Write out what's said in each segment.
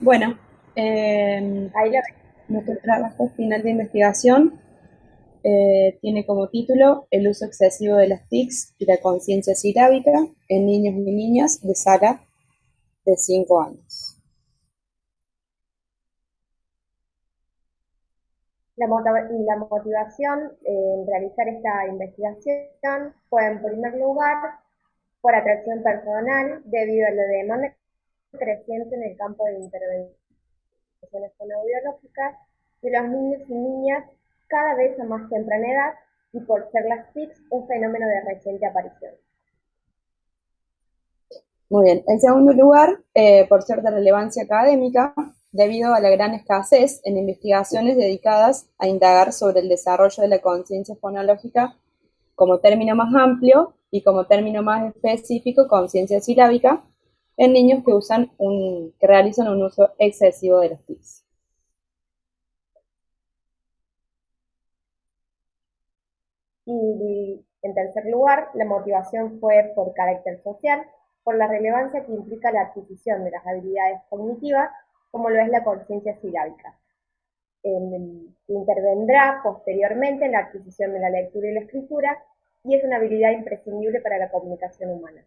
Bueno, eh, nuestro trabajo final de investigación eh, tiene como título El uso excesivo de las TICs y la conciencia silábica en niños y niñas de sala de 5 años. La, motivación en realizar esta investigación fue, en primer lugar, por atracción personal debido a la demanda creciente en el campo de intervenciones fonoaudiológicas de los niños y niñas cada vez a más temprana edad y por ser las TICs un fenómeno de reciente aparición. Muy bien. En segundo lugar, eh, por ser de relevancia académica, debido a la gran escasez en investigaciones dedicadas a indagar sobre el desarrollo de la conciencia fonológica como término más amplio y como término más específico, conciencia silábica, en niños que usan un, que realizan un uso excesivo de las TICs. Y en tercer lugar, la motivación fue por carácter social, por la relevancia que implica la adquisición de las habilidades cognitivas, como lo es la conciencia silábica. intervendrá posteriormente en la adquisición de la lectura y la escritura y es una habilidad imprescindible para la comunicación humana.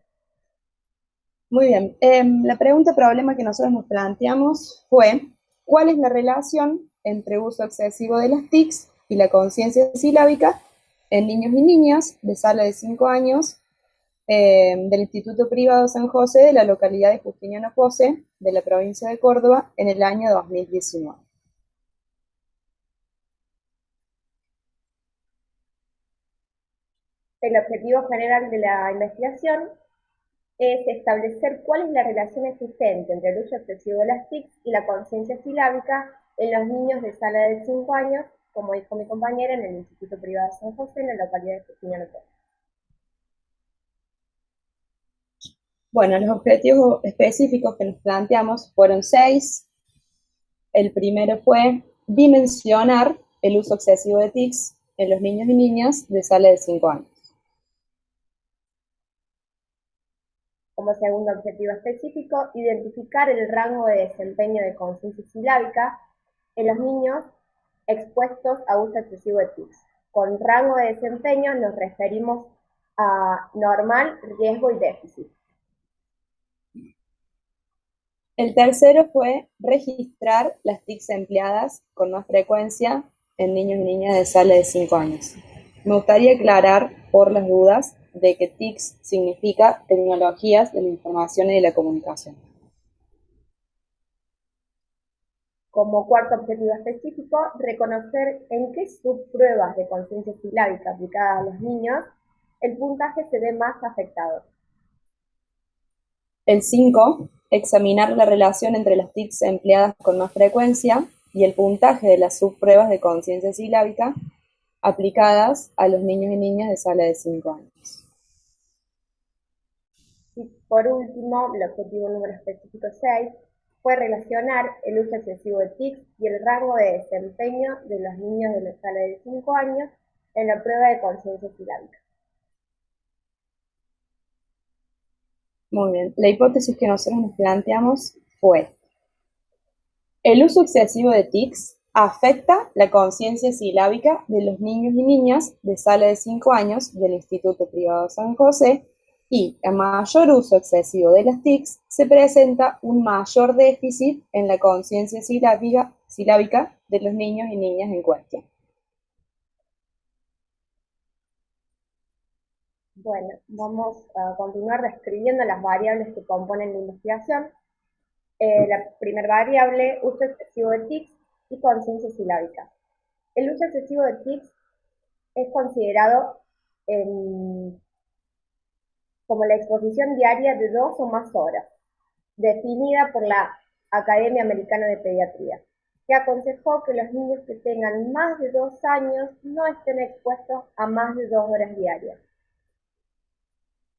Muy bien. Em, la pregunta problema que nosotros nos planteamos fue, ¿cuál es la relación entre uso excesivo de las TICs y la conciencia silábica en niños y niñas de sala de 5 años em, del Instituto Privado San José de la localidad de Justiniano José de la provincia de Córdoba en el año 2019? El objetivo general de la investigación es establecer cuál es la relación existente entre el uso excesivo de las TIC y la conciencia silábica en los niños de sala de 5 años, como dijo mi compañera, en el Instituto Privado de San José, en la localidad de Justiniano Bueno, los objetivos específicos que nos planteamos fueron seis. El primero fue dimensionar el uso excesivo de TICs en los niños y niñas de sala de 5 años. Como segundo objetivo específico, identificar el rango de desempeño de conciencia silábica en los niños expuestos a uso excesivo de TICs. Con rango de desempeño nos referimos a normal, riesgo y déficit. El tercero fue registrar las TICs empleadas con más frecuencia en niños y niñas de sala de 5 años. Me gustaría aclarar, por las dudas, de que TICS significa Tecnologías de la Información y de la Comunicación. Como cuarto objetivo específico, reconocer en qué subpruebas de conciencia silábica aplicadas a los niños el puntaje se ve más afectado. El 5, examinar la relación entre las TICs empleadas con más frecuencia y el puntaje de las subpruebas de conciencia silábica aplicadas a los niños y niñas de sala de 5 años. Y por último, el objetivo número específico 6 fue relacionar el uso excesivo de TICs y el rango de desempeño de los niños de la sala de 5 años en la prueba de conciencia silábica. Muy bien, la hipótesis que nosotros nos planteamos fue el uso excesivo de TICs Afecta la conciencia silábica de los niños y niñas de sala de 5 años del Instituto Privado San José y, a mayor uso excesivo de las TICs, se presenta un mayor déficit en la conciencia silábica, silábica de los niños y niñas en cuestión. Bueno, vamos a continuar describiendo las variables que componen la investigación. Eh, la primera variable, uso excesivo de TICs, y conciencia silábica. El uso excesivo de TICs es considerado como la exposición diaria de dos o más horas, definida por la Academia Americana de Pediatría, que aconsejó que los niños que tengan más de dos años no estén expuestos a más de dos horas diarias.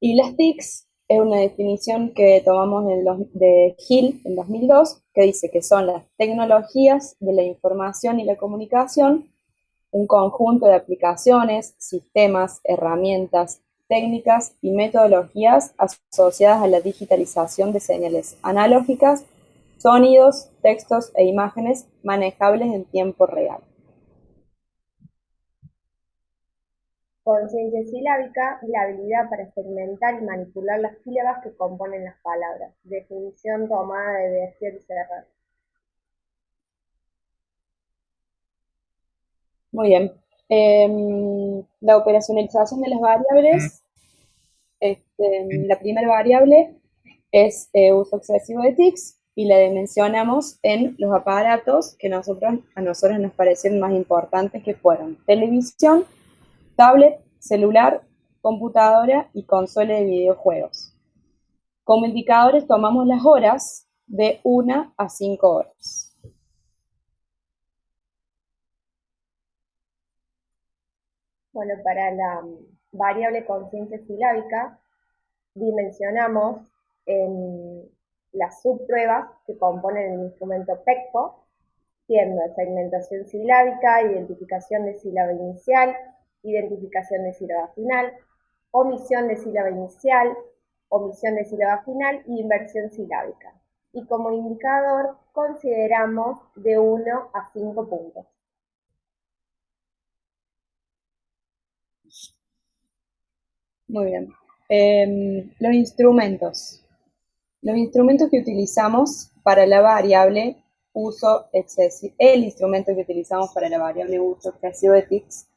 Y las TICs es una definición que tomamos de Hill en 2002, que dice que son las tecnologías de la información y la comunicación, un conjunto de aplicaciones, sistemas, herramientas, técnicas y metodologías asociadas a la digitalización de señales analógicas, sonidos, textos e imágenes manejables en tiempo real. Conciencia silábica, la habilidad para experimentar y manipular las sílabas que componen las palabras. Definición tomada de Berger y Serra. Muy bien. Em, la operacionalización de las variables. Este, la primera variable es eh, uso excesivo de TICs y la dimensionamos en los aparatos que nosotros, a nosotros nos parecen más importantes que fueron televisión, tablet, celular, computadora y consola de videojuegos. Como indicadores tomamos las horas de 1 a 5 horas. Bueno, para la variable conciencia silábica dimensionamos en las subpruebas que componen el instrumento PECPO, siendo segmentación silábica, identificación de sílaba inicial, identificación de sílaba final, omisión de sílaba inicial, omisión de sílaba final y inversión silábica. Y como indicador consideramos de 1 a 5 puntos. Muy bien. Em, los instrumentos. Los instrumentos que utilizamos para la variable uso excesivo, el instrumento que utilizamos para la variable uso excesivo de TICS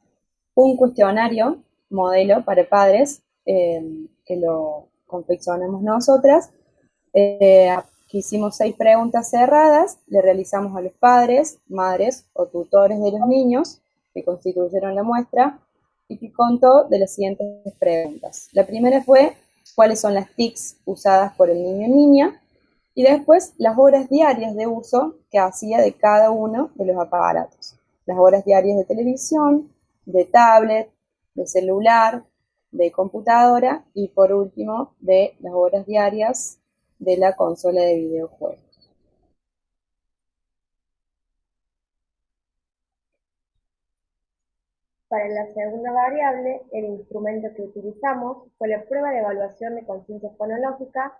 un cuestionario modelo para padres eh, que lo confeccionamos nosotras. Eh, hicimos seis preguntas cerradas, le realizamos a los padres, madres o tutores de los niños que constituyeron la muestra y que contó de las siguientes preguntas. La primera fue cuáles son las TICs usadas por el niño o niña y después las horas diarias de uso que hacía de cada uno de los aparatos. Las horas diarias de televisión, de tablet, de celular, de computadora y por último de las horas diarias de la consola de videojuegos. Para la segunda variable, el instrumento que utilizamos fue la prueba de evaluación de conciencia fonológica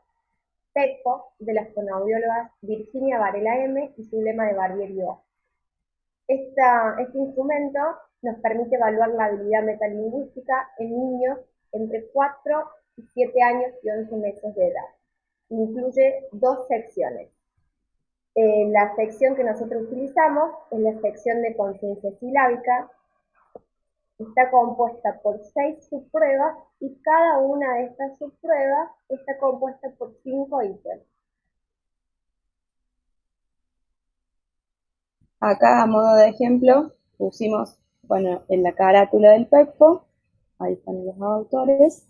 PECPO de las fonoaudiólogas Virginia Varela M y Zulema de Barbier este instrumento nos permite evaluar la habilidad metalingüística en niños entre 4 y 7 años y 11 meses de edad. Incluye dos secciones. La sección que nosotros utilizamos es la sección de conciencia silábica. Está compuesta por seis subpruebas y cada una de estas subpruebas está compuesta por cinco ítems. Acá, a modo de ejemplo, pusimos, bueno, en la carátula del PEPO, ahí están los autores,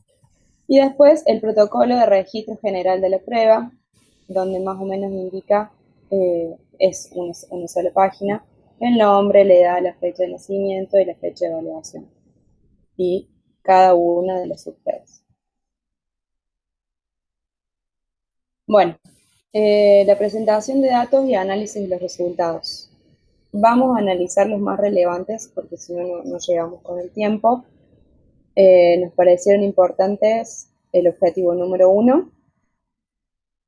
y después el protocolo de registro general de la prueba, donde más o menos indica, eh, es una, sola página, el nombre, le da la fecha de nacimiento y la fecha de evaluación, y cada una de las subpruebas. Bueno, eh, la presentación de datos y análisis de los resultados. Vamos a analizar los más relevantes porque si no, no llegamos con el tiempo. Eh, nos parecieron importantes el objetivo número uno,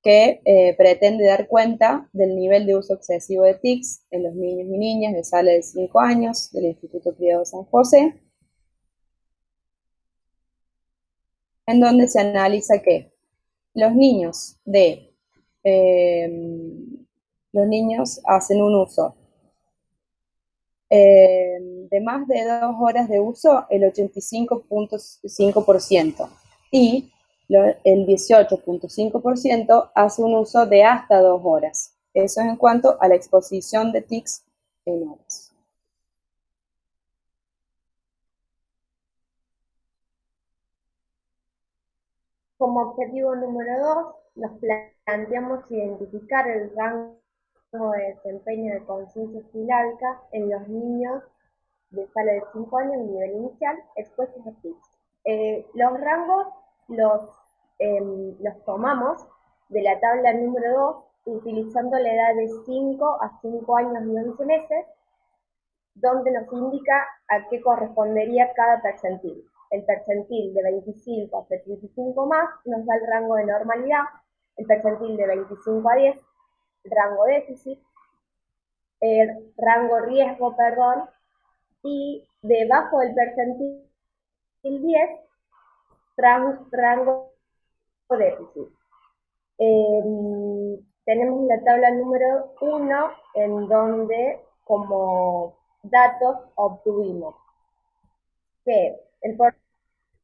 que eh, pretende dar cuenta del nivel de uso excesivo de TICs en los niños y niñas de sala de 5 años del Instituto Privado San José, en donde se analiza que los niños de eh, los niños hacen un uso eh, de más de dos horas de uso, el 85.5%. Y el 18.5% hace un uso de hasta dos horas. Eso es en cuanto a la exposición de TICs en horas. Como objetivo número dos, nos planteamos identificar el rango de desempeño de conciencia silábica en los niños de sala de 5 años en nivel inicial expuestos a TICs. Eh, los rangos los, em, los tomamos de la tabla número 2 utilizando la edad de 5 a 5 años y 11 meses, donde nos indica a qué correspondería cada percentil. El percentil de 25 a 35 más nos da el rango de normalidad, el percentil de 25 a 10 rango déficit, rango riesgo, perdón, y debajo del percentil 10, rango déficit. Em, tenemos la tabla número 1 en donde como datos obtuvimos que el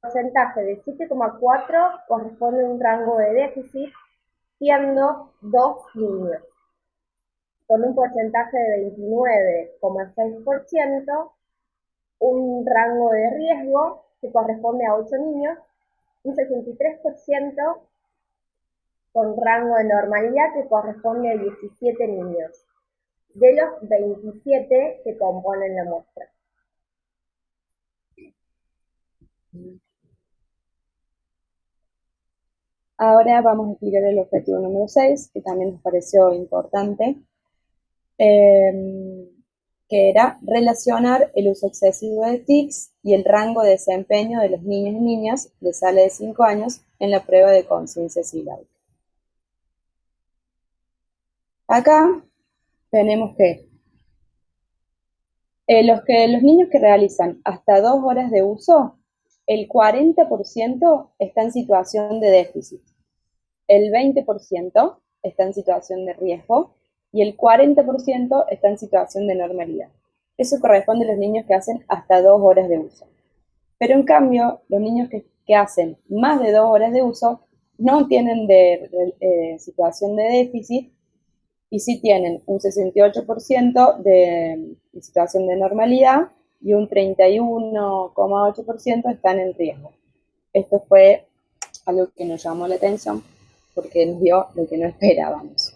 porcentaje de 7,4 corresponde a un rango de déficit, siendo dos niños, con un porcentaje de 29,6%, un rango de riesgo que corresponde a 8 niños, un 63% con rango de normalidad que corresponde a 17 niños, de los 27 que componen la muestra. Ahora vamos a explicar el objetivo número 6, que también nos pareció importante, em, que era relacionar el uso excesivo de TICS y el rango de desempeño de los niños y niñas de sala de 5 años en la prueba de conciencia silábica. Acá tenemos que eh, los, que los niños que realizan hasta dos horas de uso el 40% está en situación de déficit, el 20% está en situación de riesgo y el 40% está en situación de normalidad. Eso corresponde a los niños que hacen hasta dos horas de uso. Pero en cambio, los niños que, hacen más de dos horas de uso no tienen de, eh, situación de déficit y sí tienen un 68% de situación de normalidad y un 31,8% están en riesgo. Esto fue algo que nos llamó la atención porque nos dio lo que no esperábamos.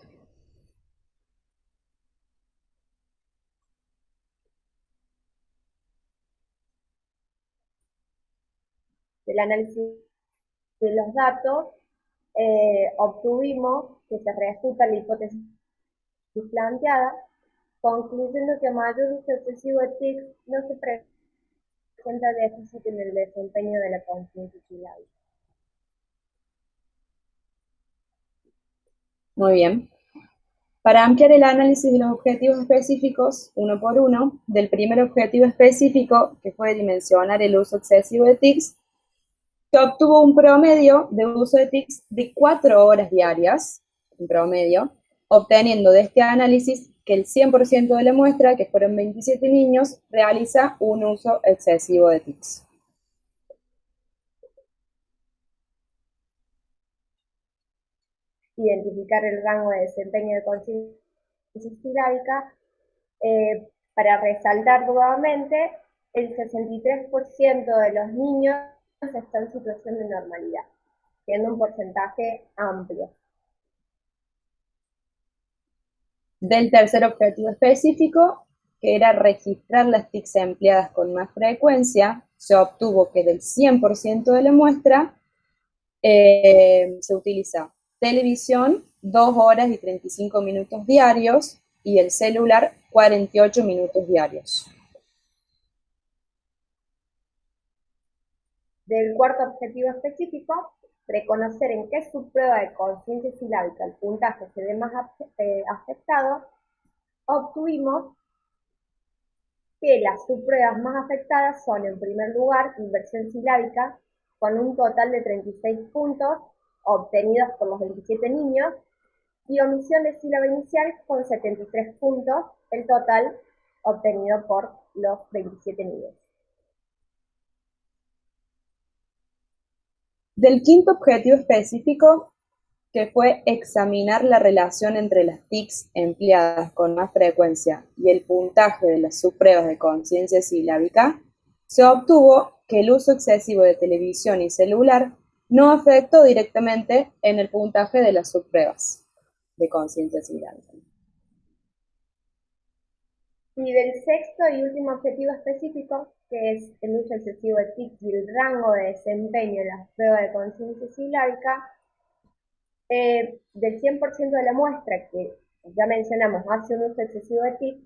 Del análisis de los datos, eh, obtuvimos que se refuta la hipótesis planteada concluyendo que mayor uso excesivo de TIC no se presenta déficit en el desempeño de la conciencia silábica. Muy bien. Para ampliar el análisis de los objetivos específicos, uno por uno, del primer objetivo específico, que fue dimensionar el uso excesivo de TICs, se obtuvo un promedio de uso de TICs de cuatro horas diarias, en promedio, obteniendo de este análisis que el 100% de la muestra, que fueron 27 niños, realiza un uso excesivo de TICs. Identificar el rango de desempeño de conciencia silábica. Eh, para resaltar nuevamente, el 63% de los niños están en situación de normalidad, siendo un porcentaje amplio. del tercer objetivo específico, que era registrar las TICs empleadas con más frecuencia, se obtuvo que del 100% de la muestra eh, se utiliza televisión 2 horas y 35 minutos diarios y el celular 48 minutos diarios. Del cuarto objetivo específico, reconocer en qué subprueba de conciencia silábica el puntaje se ve más eh, afectado, obtuvimos que las subpruebas más afectadas son, en primer lugar, inversión silábica, con un total de 36 puntos obtenidos por los 27 niños, y omisión de sílaba inicial con 73 puntos, el total obtenido por los 27 niños. Del quinto objetivo específico, que fue examinar la relación entre las TICs empleadas con más frecuencia y el puntaje de las subpruebas de conciencia silábica, se obtuvo que el uso excesivo de televisión y celular no afectó directamente en el puntaje de las subpruebas de conciencia silábica. Y del sexto y último objetivo específico, que es el uso excesivo de TIC y el rango de desempeño en las pruebas de conciencia silábica, eh, del 100% de la muestra que ya mencionamos hace un uso excesivo de TIC,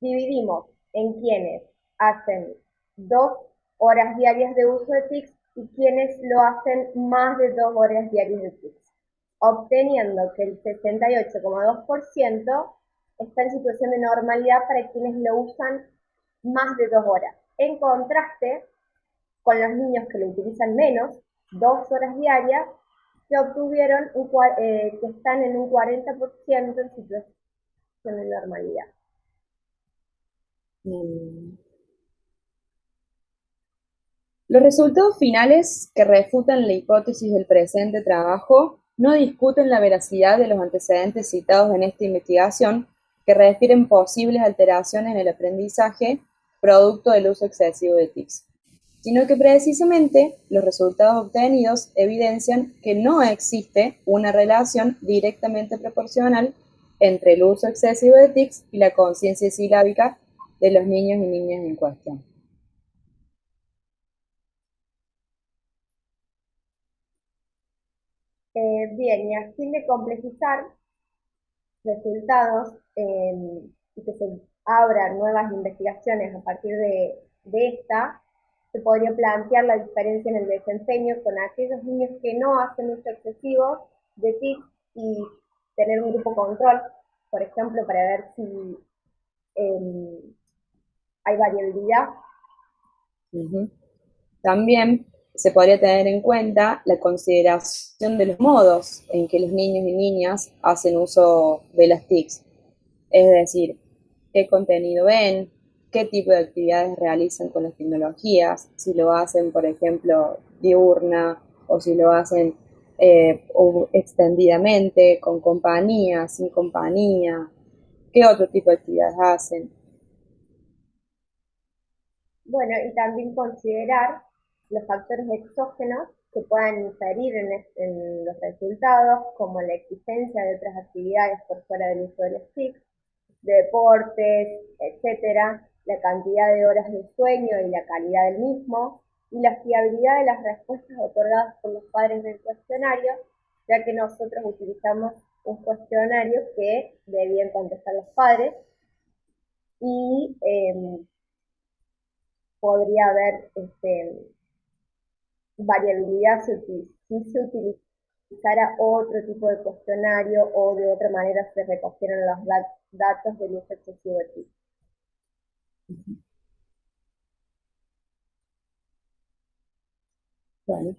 dividimos en quienes hacen dos horas diarias de uso de TIC y quienes lo hacen más de dos horas diarias de TIC. obteniendo que el 68,2% está en situación de normalidad para quienes lo usan más de dos horas. En contraste con los niños que lo utilizan menos, dos horas diarias, que obtuvieron eh, que están en un 40% en situación de normalidad. Los resultados finales que refutan la hipótesis del presente trabajo no discuten la veracidad de los antecedentes citados en esta investigación que refieren posibles alteraciones en el aprendizaje producto del uso excesivo de TICs, sino que precisamente los resultados obtenidos evidencian que no existe una relación directamente proporcional entre el uso excesivo de TICs y la conciencia silábica de los niños y niñas en cuestión. Eh, bien, y a fin de complejizar resultados y que se abran nuevas investigaciones a partir de, esta, se podría plantear la diferencia en el desempeño con aquellos niños que no hacen uso excesivo de TIC y tener un grupo control, por ejemplo, para ver si em, hay variabilidad. También se podría tener en cuenta la consideración de los modos en que los niños y niñas hacen uso de las TICs, es decir, qué contenido ven, qué tipo de actividades realizan con las tecnologías, si lo hacen, por ejemplo, diurna o si lo hacen eh, extendidamente, con compañía, sin compañía, qué otro tipo de actividades hacen. Bueno, y también considerar los factores exógenos que puedan inferir en, los resultados, como la existencia de otras actividades por fuera del uso del STIC, deportes, etcétera, la cantidad de horas de sueño y la calidad del mismo, y la fiabilidad de las respuestas otorgadas por los padres del cuestionario, ya que nosotros utilizamos un cuestionario que debían contestar los padres y em, podría haber este, variabilidad si, se utilizara otro tipo de cuestionario o de otra manera se recogieran los datos datos del uso excesivo de ti. Vale,